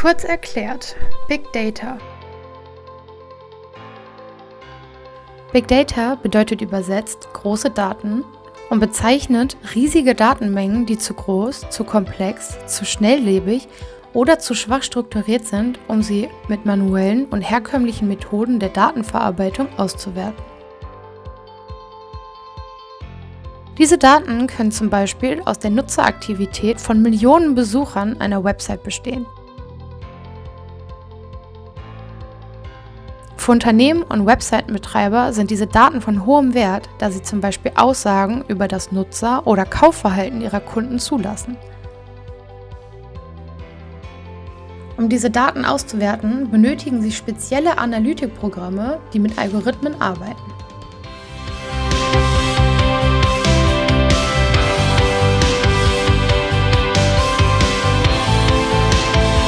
Kurz erklärt, Big Data. Big Data bedeutet übersetzt große Daten und bezeichnet riesige Datenmengen, die zu groß, zu komplex, zu schnelllebig oder zu schwach strukturiert sind, um sie mit manuellen und herkömmlichen Methoden der Datenverarbeitung auszuwerten. Diese Daten können zum Beispiel aus der Nutzeraktivität von Millionen Besuchern einer Website bestehen. Für Unternehmen und Webseitenbetreiber sind diese Daten von hohem Wert, da sie zum Beispiel Aussagen über das Nutzer- oder Kaufverhalten ihrer Kunden zulassen. Um diese Daten auszuwerten, benötigen Sie spezielle Analytikprogramme, die mit Algorithmen arbeiten.